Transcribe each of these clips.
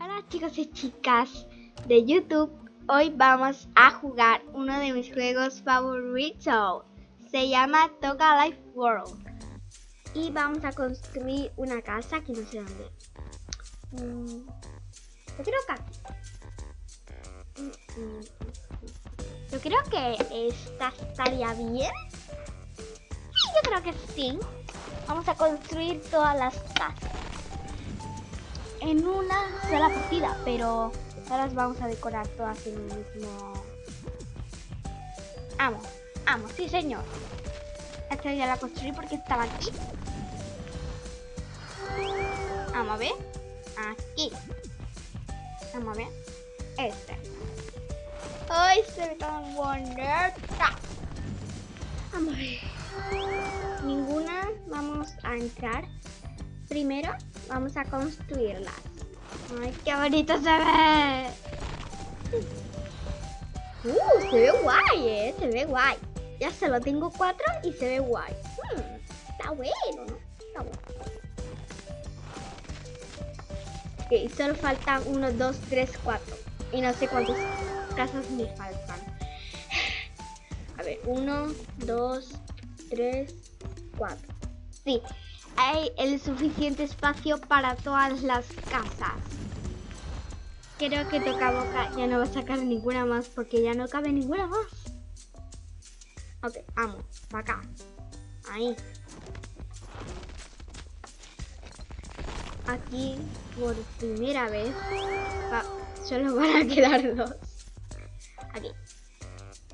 Hola chicos y chicas de YouTube. Hoy vamos a jugar uno de mis juegos favoritos. Se llama Toga Life World. Y vamos a construir una casa que no sé dónde. Mm, yo creo que aquí. Mm, mm, yo creo que esta estaría bien. Yo creo que sí. Vamos a construir todas las casas en una sola partida, pero ahora las vamos a decorar todas en el mismo... Amo, amo, sí señor. Esta ya la construí porque estaba aquí. Vamos a ver. Aquí. Vamos a ver. Este. ¡Ay, se ve tan bonita! Vamos a ver. Ninguna vamos a entrar. Primero Vamos a construirlas. Ay, qué bonito se ve. Uh, se ve guay, eh. Se ve guay. Ya solo tengo cuatro y se ve guay. Hmm, está bueno, ¿no? Está bueno. Ok, solo faltan uno, dos, tres, cuatro. Y no sé cuántas casas me faltan. A ver, uno, dos, tres, cuatro. Sí, hay el suficiente espacio para todas las casas. Creo que toca boca ya no va a sacar ninguna más porque ya no cabe ninguna más. Ok, vamos, para acá. Ahí. Aquí, por primera vez, solo van a quedar dos. Aquí.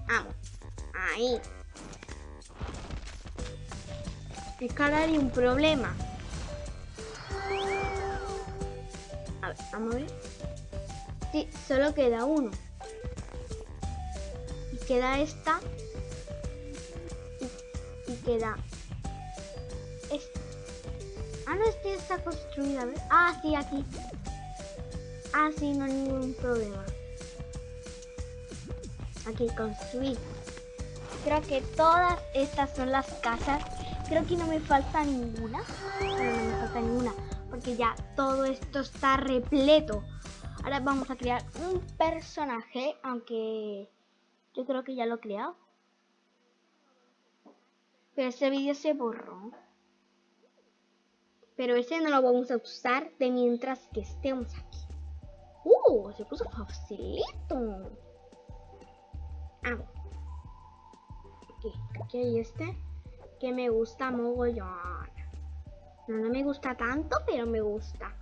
Vamos. Ahí. Escalar y un problema. A ver, vamos a ver. Sí, solo queda uno. Y queda esta. Y, queda esta. Ah, no, este está construida. Ah, sí, aquí. Ah, sí, no hay ningún problema. Aquí construir. Creo que todas estas son las casas Creo que no me falta ninguna. no me falta ninguna. Porque ya todo esto está repleto. Ahora vamos a crear un personaje. Aunque yo creo que ya lo he creado. Pero ese vídeo se borró. Pero ese no lo vamos a usar de mientras que estemos aquí. ¡Uh! Se puso facilito. Ah. Aquí, aquí hay este que me gusta mogollón. No, no me gusta tanto, pero me gusta.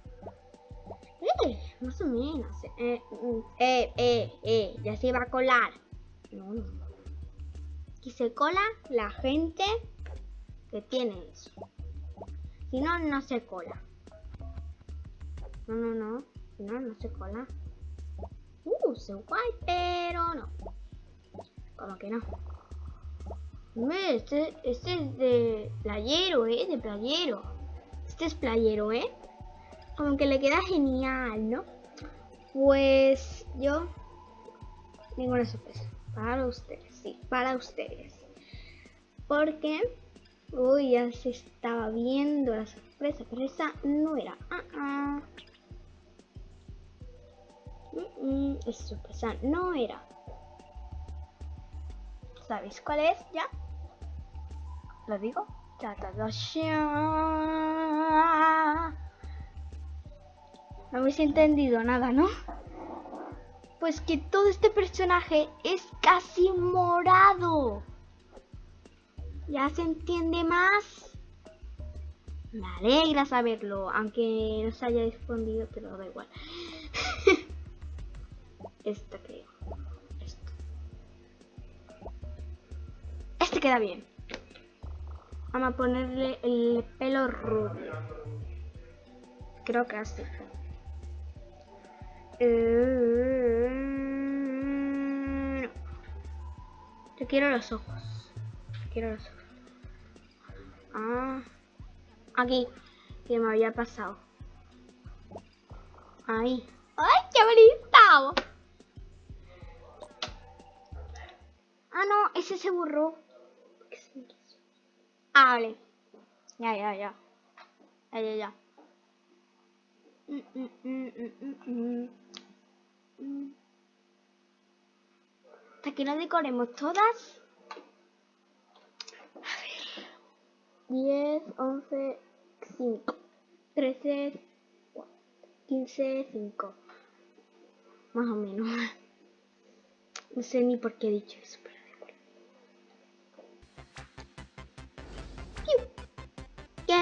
Eh, más o menos. Eh, eh, eh, eh, ya se va a colar. No, no. Aquí se cola la gente que tiene eso. Si no, no se cola. No, no, no. Si no, no se cola. Uh, se guay, pero no. Como que no. Este, este es de playero, ¿eh? De playero. Este es playero, ¿eh? Como que le queda genial, ¿no? Pues yo tengo una sorpresa para ustedes, sí, para ustedes. Porque, uy, ya se estaba viendo la sorpresa, pero esa no era. Ah, ah. esa sorpresa no era. ¿Sabéis cuál es ya? ¿Lo digo? No habéis entendido nada, ¿no? Pues que todo este personaje es casi morado. ¿Ya se entiende más? Me alegra saberlo, aunque no se haya respondido, pero da igual. Esta creo. Esto. Este queda bien. Vamos a ponerle el pelo rubio. Creo que así. Eh, Yo quiero los ojos. Quiero los ojos. Ah. Aquí. Que me había pasado. Ahí. ¡Ay, qué bonito! Ah, no, ese se borró. Ah, vale. Ya, ya, ya. Ya, ya, ya. Mm, mm, mm, Hasta que no decoremos todas. A ver. 10, 11, 5, 13, 15, 5. Más o menos. No sé ni por qué he dicho eso, pero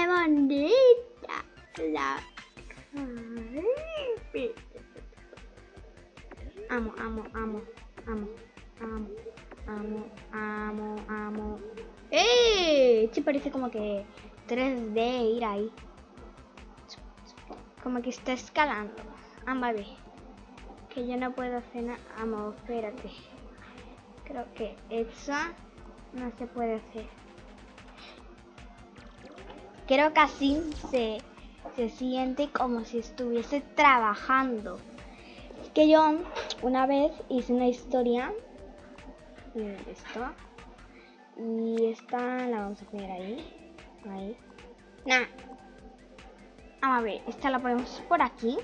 ¡Qué bonita! La... Amo, amo, amo, amo, amo, amo, amo, amo. ¡Eh! Este parece como que 3D ir ahí. Como que está escalando. Vamos a ver. Que yo no puedo hacer nada. Vamos, espérate. Creo que esa no se puede hacer. Creo que así se, se siente como si estuviese trabajando. Es que yo una vez hice una historia. Esto. Y esta la vamos a poner ahí. Ahí. Nah. Vamos a ver, esta la ponemos por aquí.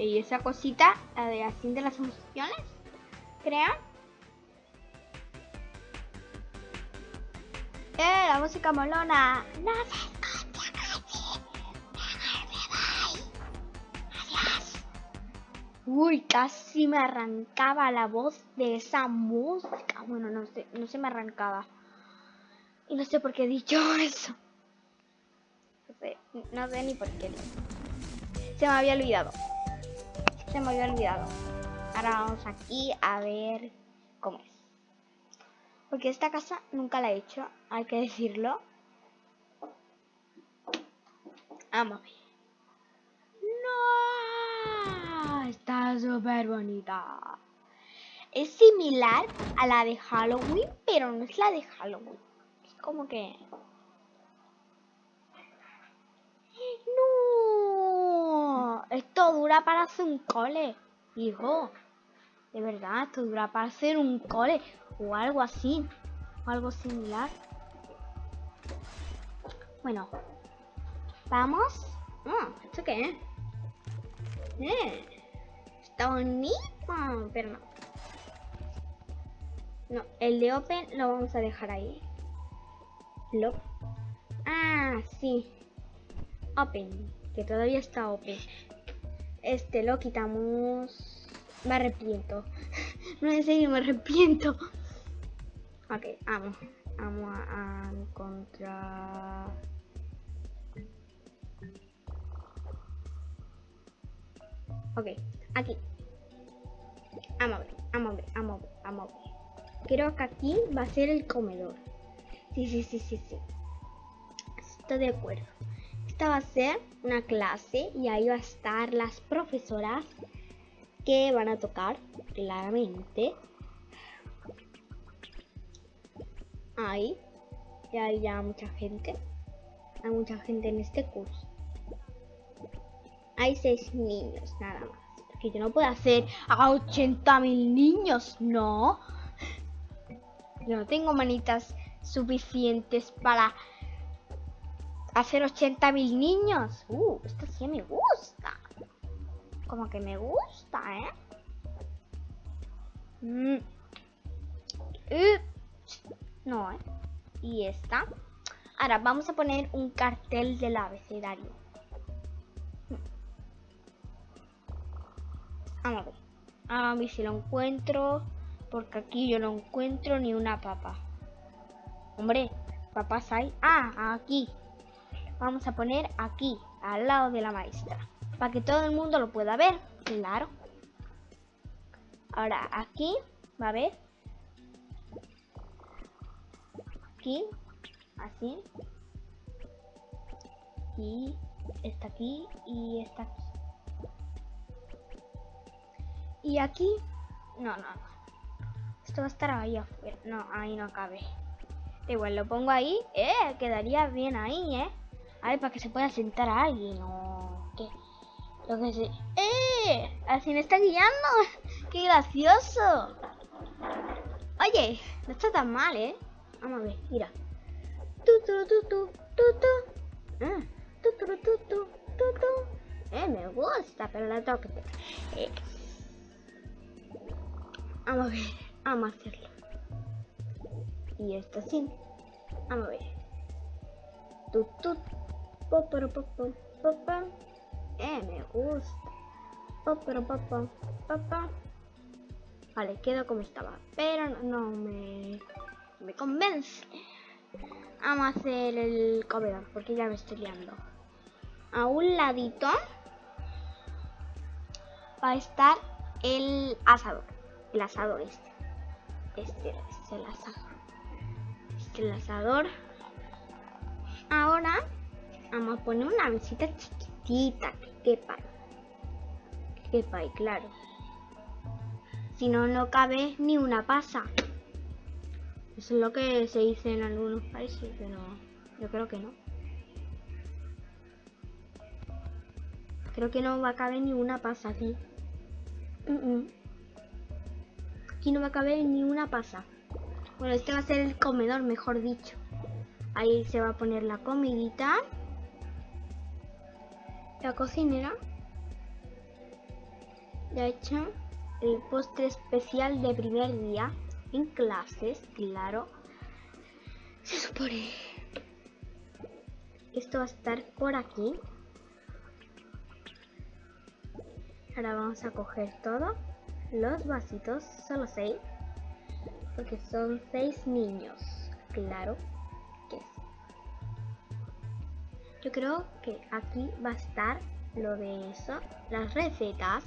Y esa cosita, la de así de las funciones, creo. Eh, la música molona. No. Adiós. Uy, casi me arrancaba la voz de esa música. Bueno, no sé, no se me arrancaba. Y no sé por qué he dicho eso. No sé, no sé ni por qué. Se me había olvidado se me había olvidado. Ahora vamos aquí a ver cómo es. Porque esta casa nunca la he hecho, hay que decirlo. Vamos a ver. ¡No! Está súper bonita. Es similar a la de Halloween, pero no es la de Halloween. Es como que Esto dura para hacer un cole, hijo. De verdad, esto dura para hacer un cole o algo así. O algo similar. Bueno. Vamos. Mm, ¿Esto qué es? Eh, está bonito, pero no. No, el de Open lo vamos a dejar ahí. Lo. Ah, sí. Open, que todavía está Open. Este lo quitamos. Me arrepiento. no, en serio, me arrepiento. Ok, vamos. Vamos a, encontrar... Ok, aquí. Vamos a ver, vamos a ver, vamos a ver, vamos a ver. Creo que aquí va a ser el comedor. Sí, sí, sí, sí, sí. Estoy de acuerdo va a ser una clase y ahí va a estar las profesoras que van a tocar claramente. Ahí, y hay ya mucha gente. Hay mucha gente en este curso. Hay seis niños nada más. Porque yo no puedo hacer a 80 mil niños, no. Yo no tengo manitas suficientes para hacer 80 mil niños. Uh, esto sí me gusta. Como que me gusta, ¿eh? Mm. No, ¿eh? Y esta. Ahora vamos a poner un cartel del abecedario. Vamos a ver. A ver si lo encuentro. Porque aquí yo no encuentro ni una papa. Hombre, papas hay. Ah, aquí vamos a poner aquí, al lado de la maestra, para que todo el mundo lo pueda ver, claro. Ahora aquí, va a ver, aquí, así, y está aquí y está aquí. Y aquí, no, no, no. Esto va a estar ahí afuera. No, ahí no cabe. Igual lo pongo ahí. Eh, quedaría bien ahí, eh. A ver, para que se pueda sentar a alguien o qué. Lo que sé. ¡Eh! Así me está guiando. ¡Qué gracioso! Oye, no está tan mal, ¿eh? Vamos a ver, mira. Tu, tu, tu, tu, tu, tu. Ah, tu, tu, tu, tu, tu. Eh, me gusta, pero la tengo que eh. Vamos a ver, vamos a hacerlo. Y esto sí. Vamos a ver. Tu, tu. Po, po, po, po, po, Eh, me gusta. Po, po, po, po, po, Vale, quedo como estaba. Pero no, me, me convence. Vamos a hacer el comedor porque ya me estoy liando. A un ladito va a estar el asador. El asador este. Este es el asador. Este es el asador. Vamos a poner una mesita chiquitita que quepa. Que quepa claro. Si no, no cabe ni una pasa. Eso es lo que se dice en algunos países, pero yo creo que no. Creo que no va a caber ni una pasa aquí. Aquí no va a caber ni una pasa. Bueno, este va a ser el comedor, mejor dicho. Ahí se va a poner la comidita. La cocinera. Ya hecho el postre especial de primer día en clases, claro. Se supone. Esto va a estar por aquí. Ahora vamos a coger todo. Los vasitos, solo seis. Porque son seis niños. Claro Creo que aquí va a estar lo de eso. Las recetas.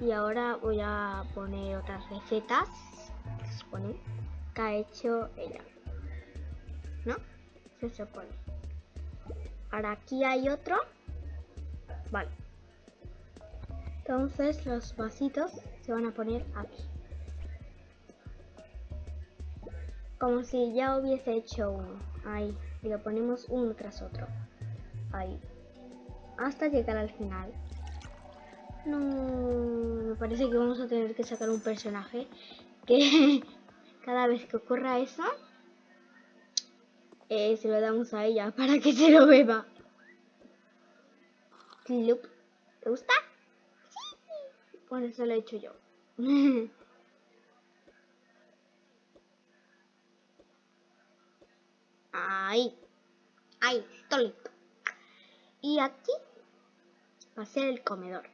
Y ahora voy a poner otras recetas que supone que ha hecho ella ¿no? se supone. Ahora aquí hay otro. Vale. Entonces los vasitos se van a poner aquí. Como si ya hubiese hecho uno. Ahí y lo ponemos uno tras otro ahí hasta llegar al final no, me parece que vamos a tener que sacar un personaje que cada vez que ocurra eso, eh, se lo damos a ella para que se lo beba. ¿Te gusta? Sí. Bueno, eso lo he hecho yo. Ahí. Ahí, está listo. Y aquí va a ser el comedor.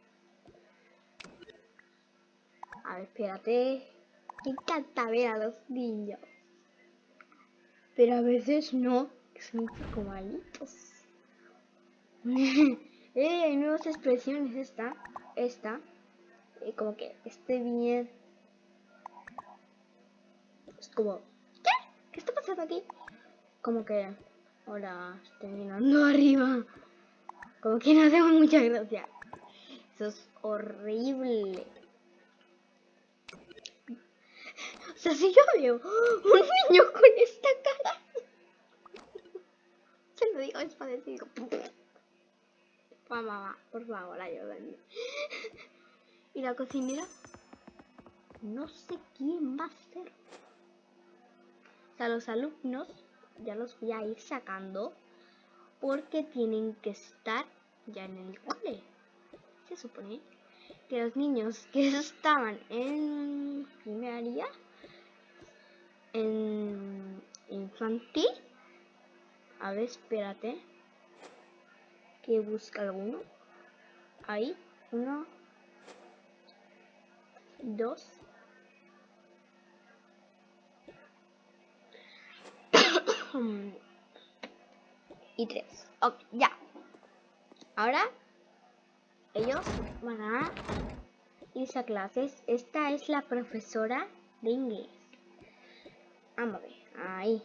A ver, espérate. Me encanta ver a los niños. Pero a veces no, que son un poco malitos. eh, hay nuevas expresiones. Esta, esta. Eh, como que esté bien. Es como, ¿qué? ¿Qué está pasando aquí? Como que, hola, estoy mirando arriba. Como que no tengo mucha gracia. Eso es horrible. O sea, si yo veo un niño con esta cara, se lo digo es para decir, mamá, por favor, ayúdame. Y la cocinera, no sé quién va a ser. O sea, los alumnos ya los voy a ir sacando porque tienen que estar ya en el cole. Se supone que los niños que estaban en primaria en infantil. A ver, espérate. Que busca alguno. Ahí, uno, dos. Y tres. Ok, ya. Ahora ellos van a irse a clases. Esta es la profesora de inglés. Vamos a ver, ahí.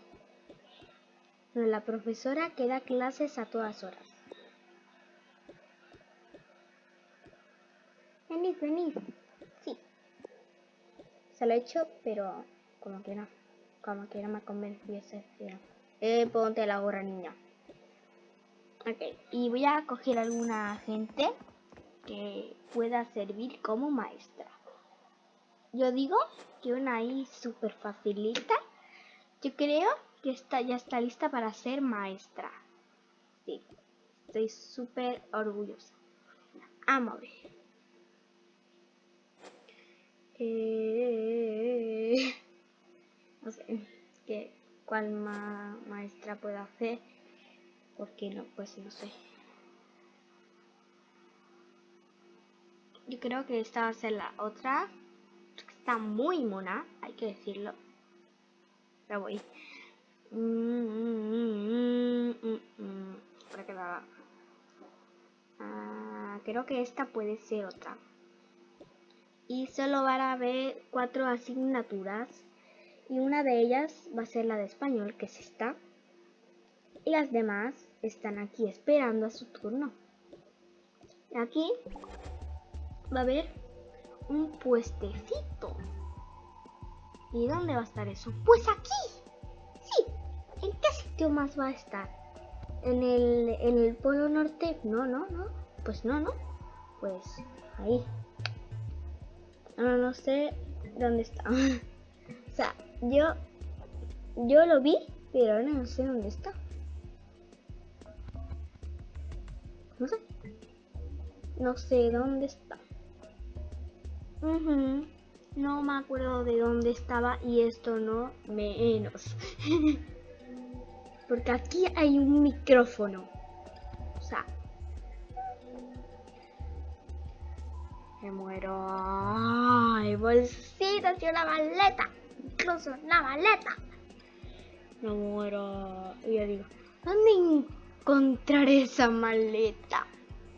La profesora que da clases a todas horas. Venid, venid. Sí. Se lo he hecho, pero como que. Como que no me convenciese. Eh, ponte la gorra, niña. Ok, y voy a coger alguna gente que pueda servir como maestra. Yo digo que una I súper facilita. Yo creo que está, ya está lista para ser maestra. Sí, estoy súper orgullosa. Vamos a ver. Eh, no sé qué, cuál maestra puedo hacer. Porque no, pues no sé. Yo creo que esta va a ser la otra. Está muy mona, hay que decirlo. La voy. Para que la ah, creo que esta puede ser otra. Y solo van a haber cuatro asignaturas. Y una de ellas va a ser la de español, que es esta. Y las demás están aquí esperando a su turno. Aquí va a haber un puestecito. ¿Y dónde va a estar eso? Pues aquí. Sí. ¿En qué sitio más va a estar? ¿En el, en el polo norte? No, no, no. Pues no, no. Pues ahí. No, no sé dónde está. o sea, yo, yo lo vi, pero ahora no sé dónde está. No sé. No sé dónde está. No me acuerdo de dónde estaba y esto no menos. Porque aquí hay un micrófono. O sea. Me muero. Ay, bolsitas y una maleta. Incluso una maleta. Me muero. Y yo digo, ¿dónde encontrar esa maleta?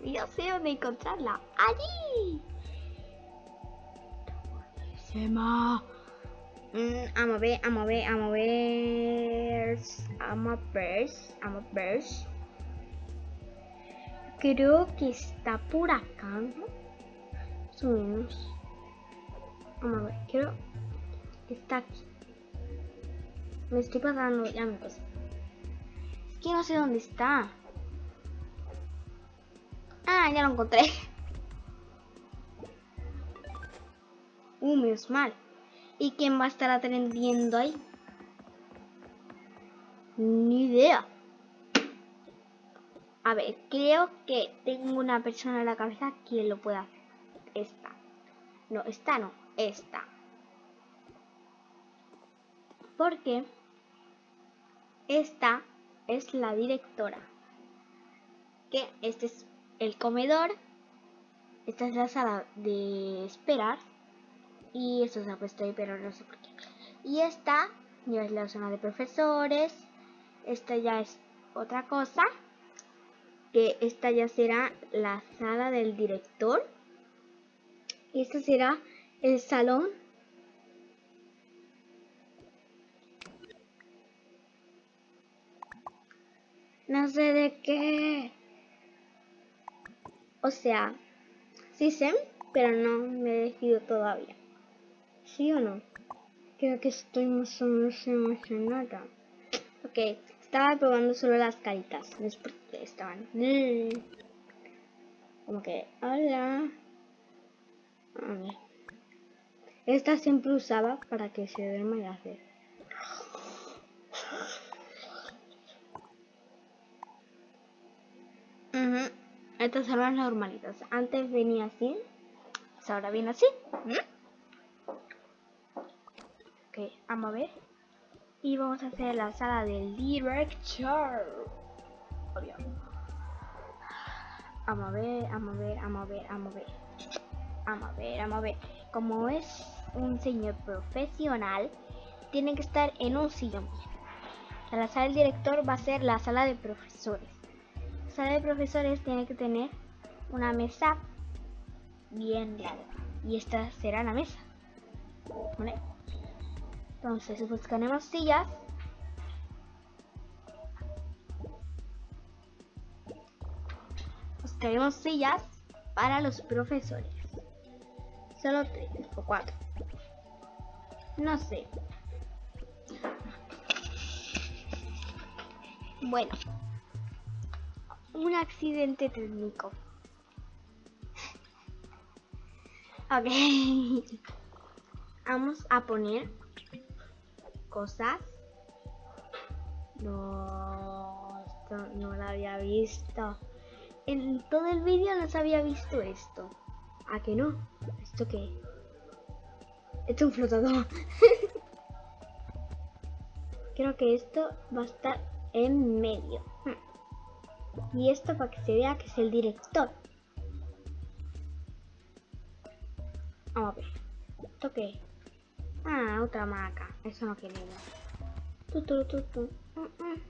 Y yo sé dónde encontrarla. Allí. Vamos a ver, vamos a ver, vamos a ver. Vamos a ver, vamos a ver. Creo que está por acá, ¿no? Menos. Vamos a ver, creo que está aquí. Me estoy pasando, ya me pasé. Es que no sé dónde está. Ah, ya lo encontré. Uh, menos mal. ¿Y quién va a estar atendiendo ahí? Ni idea. A ver, creo que tengo una persona en la cabeza que lo pueda hacer. Esta. No, esta no, esta. Porque esta es la directora. Que este es el comedor. Esta es la sala de esperar y esto se ha puesto ahí, pero no sé por qué. Y esta ya es la zona de profesores. Esta ya es otra cosa. Que esta ya será la sala del director. Y este será el salón. No sé de qué. O sea, sí sé, pero no me he decidido todavía. ¿Sí o no? Creo que estoy más o menos emocionada. Ok, estaba probando solo las caritas. No es estaban. Como que, hola. A ver. Esta siempre usaba para que se duerma y hacer. Estas son las normalitas. Antes venía así. Pues ahora viene así. Ok, vamos a ver. Y vamos a hacer la sala del director. Obvio. Vamos a ver, vamos a ver, vamos a ver, vamos a ver. Vamos a ver, vamos a ver. Como es un señor profesional, tiene que estar en un sillón. La sala del director va a ser la sala de profesores. La sala de profesores tiene que tener una mesa bien larga. Y esta será la mesa. Entonces buscaremos sillas. Buscaremos sillas para los profesores. Solo tres o cuatro. No sé. Bueno. Un accidente técnico. Ok. Vamos a poner cosas. No, esto no lo había visto. En todo el vídeo no se había visto esto. ¿A que no? ¿Esto qué? Esto es un flotador. Creo que esto va a estar en medio. Y esto para que se vea que es el director. Vamos a ver. ¿Esto qué? Ah, otra maca. Eso no queremos. Mm, mm.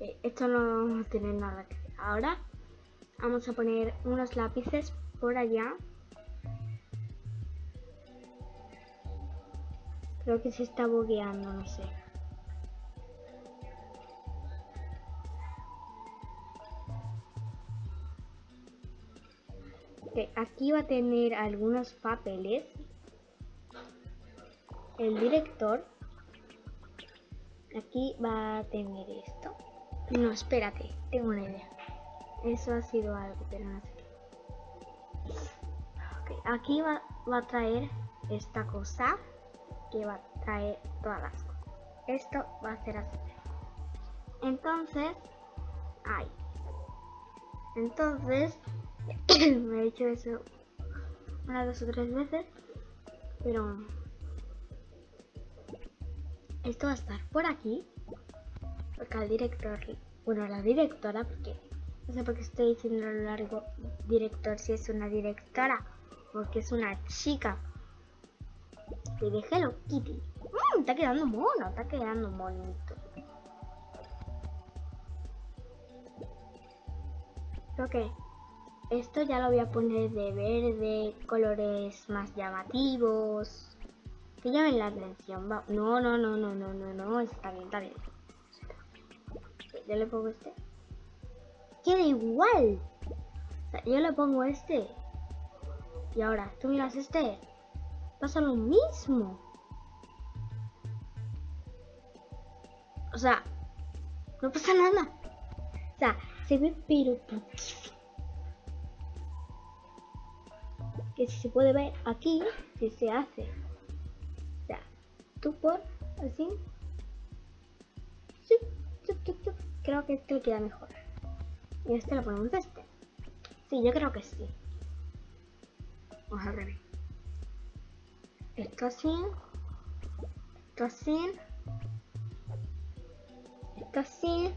Eh, esto no tiene nada que ver. Ahora vamos a poner unos lápices por allá. Creo que se está bogueando, no sé. Aquí va a tener algunos papeles. El director. Aquí va a tener esto. No, espérate, tengo una idea. Eso ha sido algo, pero no sé aquí va, va a traer esta cosa que va a traer todas las cosas. Esto va a ser así. Entonces, ay. Entonces, me he dicho eso una, dos o tres veces, pero esto va a estar por aquí, porque al director, bueno, la directora, porque no sé por qué estoy diciendo a lo largo director si es una directora, porque es una chica. Y de Kitty. Mmm, está quedando mono, está quedando bonito. Ok, esto ya lo voy a poner de verde, colores más llamativos. Que llamen la atención. No, no, no, no, no, no, no. Está bien, está bien. Yo le pongo este. Queda igual. O sea, yo le pongo este. Y ahora, tú miras este. Pasa lo mismo. O sea, no pasa nada. O sea, se ve pero que si se puede ver aquí, si se hace. O sea, tú por así. Creo que este queda mejor. Y este lo ponemos este. Sí, yo creo que sí. Vamos a ver. Esto así. Esto así. Esto así.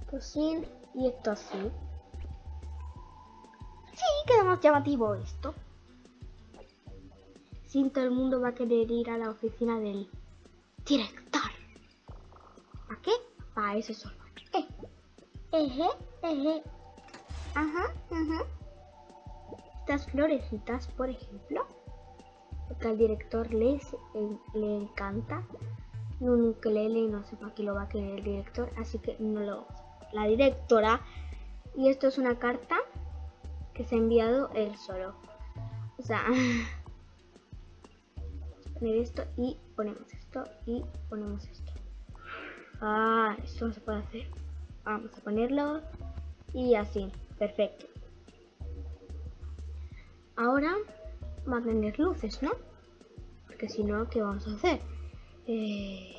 Esto así. Y esto así queda más llamativo esto. Sin todo el mundo va a querer ir a la oficina del director. ¿Para qué? Para eso solo. Eh. Eje, eje. Ajá, ajá. Estas florecitas, por ejemplo, porque al director le, le encanta. Un ukelele no sé para qué lo va a querer el director, así que no lo... La directora. Y esto es una carta que se ha enviado él solo. O sea, poner esto y ponemos esto y ponemos esto. Ah, esto no se puede hacer. Vamos a ponerlo y así, perfecto. Ahora va a tener luces, ¿no? Porque si no, ¿qué vamos a hacer? Eh,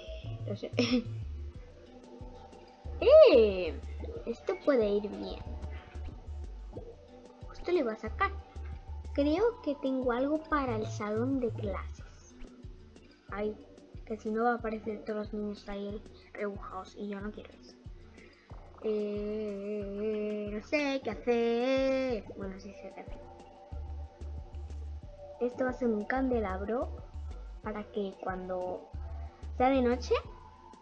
no sé. ¡Eh! Esto puede ir bien esto le va a sacar. Creo que tengo algo para el salón de clases. Ay, que si no va a aparecer todos los niños ahí rebujados y yo no quiero eso. Eh, no sé qué hacer. Bueno, sí sé qué hacer. Esto va a ser un candelabro para que cuando sea de noche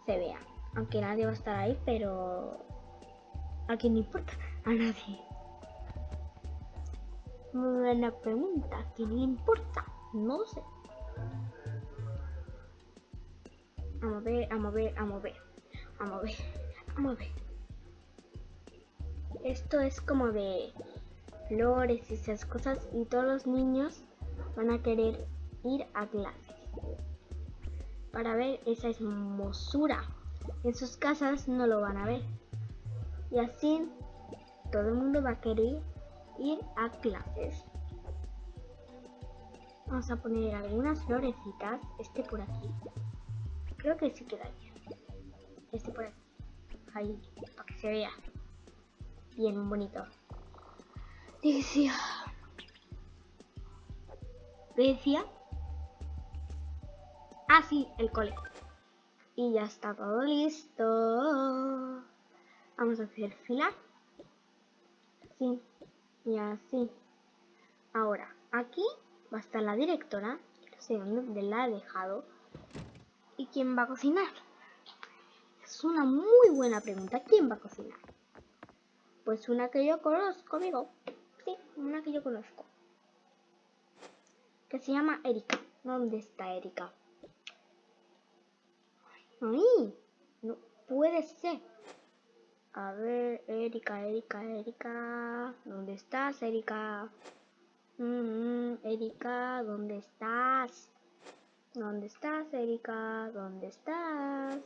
se vea. Aunque nadie va a estar ahí, pero a quién le importa, a nadie. Muy buena pregunta. ¿A quién le importa? No sé. A ver, vamos a ver, vamos a ver. Vamos a ver, vamos a ver. Esto es como de flores y esas cosas y todos los niños van a querer ir a clases para ver esa hermosura. En sus casas no lo van a ver. Y así todo el mundo va a querer ir a clases. Vamos a poner algunas florecitas. Este por aquí. Creo que sí queda bien. Este por aquí. Ahí, para que se vea. Bien bonito. Decía. Decía. Ah, sí, el cole. Y ya está todo listo. Vamos a hacer fila. Sí. Y así. Ahora, aquí va a estar la directora. No sé dónde la he dejado. ¿Y quién va a cocinar? Es una muy buena pregunta. ¿Quién va a cocinar? Pues una que yo conozco, amigo. Sí, una que yo conozco. Que se llama Erika. ¿Dónde está Erika? ¡Ay! No puede ser. A ver, Erika, Erika, Erika. ¿Dónde estás, Erika? Mm, Erika, ¿dónde estás? ¿Dónde estás, Erika? ¿Dónde estás?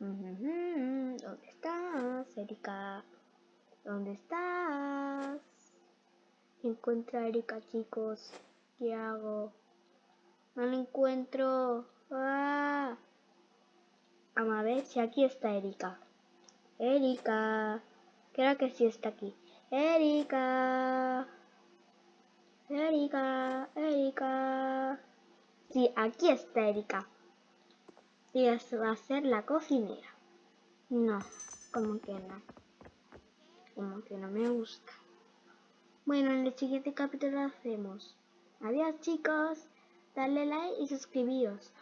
¿Dónde estás, Erika? ¿Dónde estás? Encuentra a Erika, chicos. ¿Qué hago? No la encuentro. ¡Ah! Ver si aquí está Erika. Erika. Creo que sí está aquí. Erika. Erika. Erika. Sí, aquí está Erika. Y va a ser la cocinera. No, como que no. Como que no me gusta. Bueno, en el siguiente capítulo hacemos. Adiós chicos. Dale like y suscribíos.